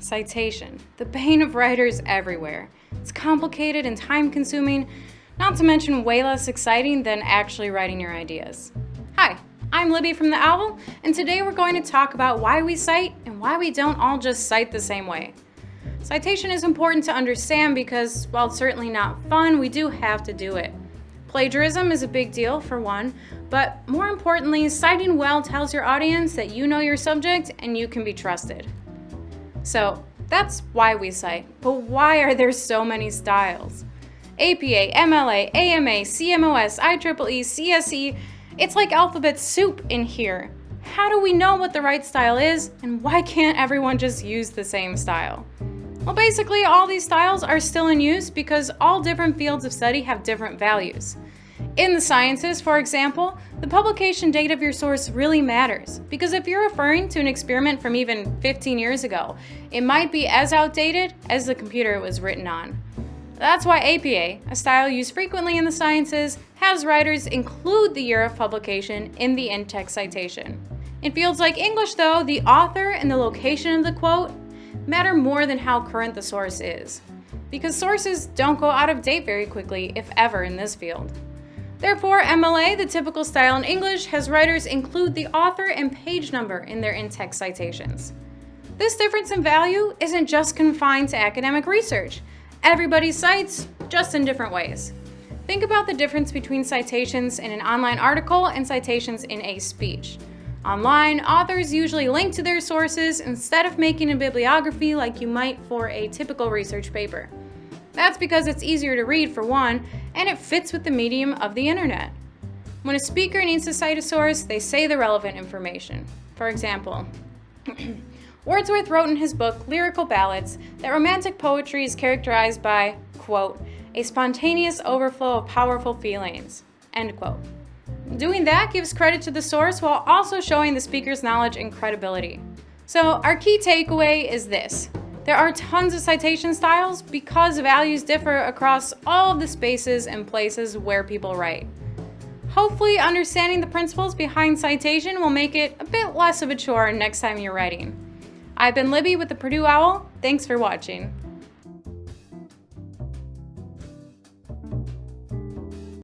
Citation, the bane of writers everywhere. It's complicated and time consuming, not to mention way less exciting than actually writing your ideas. Hi, I'm Libby from The Owl, and today we're going to talk about why we cite and why we don't all just cite the same way. Citation is important to understand because, while it's certainly not fun, we do have to do it. Plagiarism is a big deal, for one, but more importantly, citing well tells your audience that you know your subject and you can be trusted. So that's why we cite, but why are there so many styles? APA, MLA, AMA, CMOS, IEEE, CSE, it's like alphabet soup in here. How do we know what the right style is, and why can't everyone just use the same style? Well, basically, all these styles are still in use because all different fields of study have different values. In the sciences, for example, the publication date of your source really matters because if you're referring to an experiment from even 15 years ago, it might be as outdated as the computer it was written on. That's why APA, a style used frequently in the sciences, has writers include the year of publication in the in-text citation. In fields like English, though, the author and the location of the quote matter more than how current the source is, because sources don't go out of date very quickly, if ever, in this field. Therefore, MLA, the typical style in English, has writers include the author and page number in their in-text citations. This difference in value isn't just confined to academic research. Everybody cites, just in different ways. Think about the difference between citations in an online article and citations in a speech. Online, authors usually link to their sources instead of making a bibliography like you might for a typical research paper. That's because it's easier to read for one, and it fits with the medium of the internet. When a speaker needs to cite a source, they say the relevant information. For example, Wordsworth wrote in his book, Lyrical Ballads, that romantic poetry is characterized by, quote, a spontaneous overflow of powerful feelings, end quote. Doing that gives credit to the source while also showing the speaker's knowledge and credibility. So our key takeaway is this. There are tons of citation styles because values differ across all of the spaces and places where people write. Hopefully understanding the principles behind citation will make it a bit less of a chore next time you're writing. I've been Libby with the Purdue Owl. Thanks for watching.